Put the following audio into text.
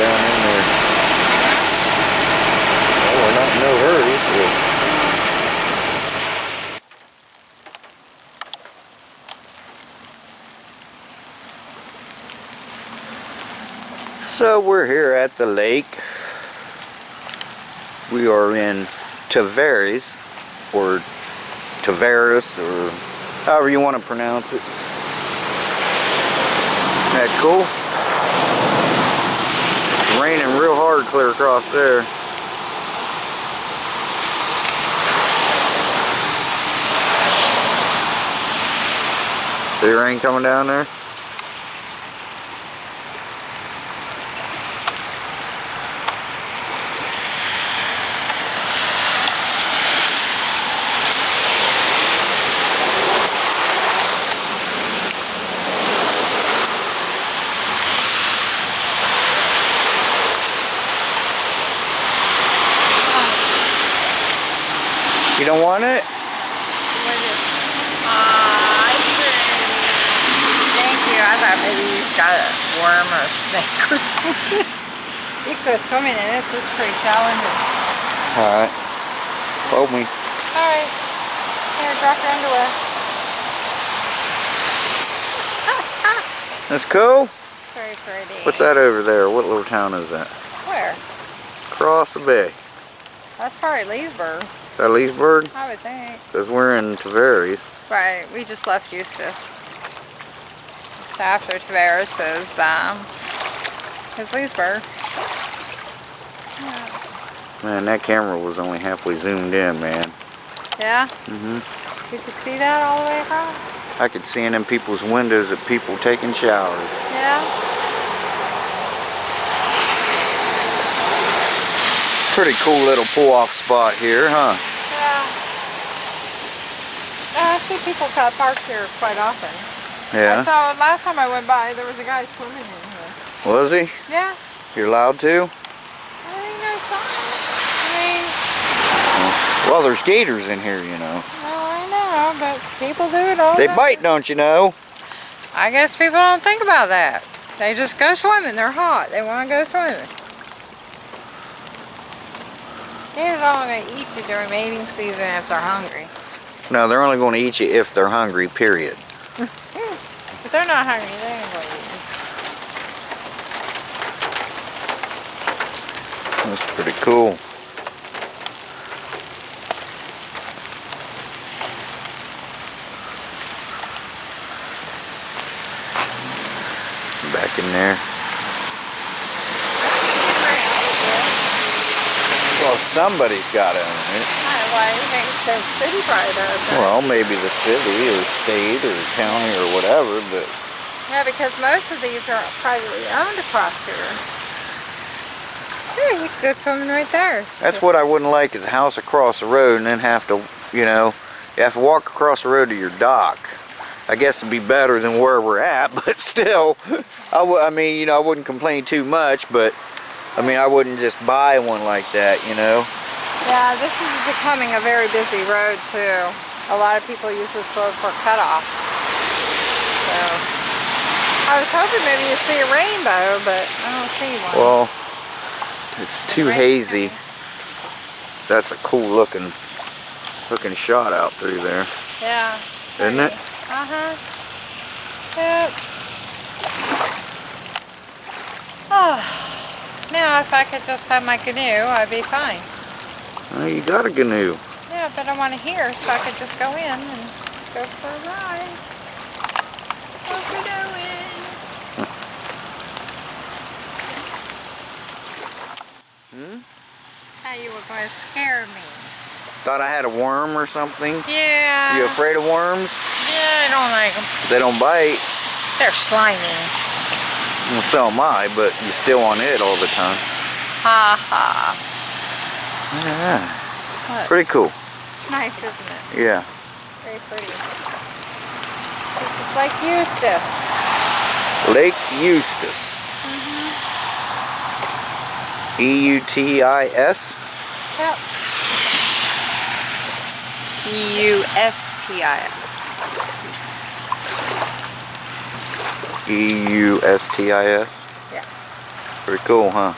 down in there. Well, we're not in no hurry. So. So we're here at the lake. We are in Tavares, or Tavares, or however you want to pronounce it. Isn't that cool? It's raining real hard clear across there. See rain coming down there? Don't want it? What is it? Uh. Thank you. I thought maybe you got a worm or a snake or something. you go swimming in this. It's pretty challenging. Alright. Hold me. Alright. Here, drop your underwear. That's cool. Very pretty. What's that over there? What little town is that? Where? Across the bay. That's probably Leesburg, Is that Leesburg? I would think. Because we're in Tavares. Right, we just left Eustis. So after Tavares is, um, is Leesburg. Man, that camera was only halfway zoomed in, man. Yeah? Mm-hmm. You can see that all the way across? I could see in them people's windows of people taking showers. Yeah? Pretty cool little pull-off spot here, huh? Yeah. Uh, I see people cut park here quite often. I Yeah. saw last time I went by, there was a guy swimming in here. Was he? Yeah. You're allowed to? I think no sign. I mean... Well, there's gators in here, you know. well, I know, but people do it all They the bite, don't you know? I guess people don't think about that. They just go swimming. They're hot. They want to go swimming. Are only going to eat you during mating season if they're hungry. No, they're only going to eat you if they're hungry, period. If they're not hungry, they ain't going to eat you. That's pretty cool. Back in there. Well, somebody's got it. Why do you think so city does? Well, maybe the city or state or county or whatever, but Yeah, because most of these are privately owned across here. Here, you could go swimming right there. that's what I wouldn't like is a house across the road and then have to, you know, you have to walk across the road to your dock. I guess it'd be better than where we're at, but still, I, w- I mean, you know, I wouldn't complain too much, but I mean, I wouldn't just buy one like that, you know. Yeah, this is becoming a very busy road too. A lot of people use this road for cutoff. So, I was hoping maybe you'd see a rainbow, but I don't see one. Well, it's too hazy. coming. That's a cool looking, looking shot out through there, Yeah. isn't it? Uh-huh. Yep. Oh, now if I could just have my canoe, I'd be fine. Oh, you got a canoe. Yeah, but I want to hear so I could just go in and go for a ride. What we doing? Hmm? How you were going to scare me. Thought I had a worm or something. Yeah. You afraid of worms? Yeah, I don't like them. They don't bite. They're slimy. Well, so am I, but you're still on it all the time. Ha ha. Yeah. Pretty cool. Nice, isn't it? Yeah. Very pretty. It's like Eustis. Lake Eustis. Mm-hmm. E-U-T-I-S? Yep. E-U-S-T-I-S. E-U-S-T-I-S? Yeah. Pretty cool, huh?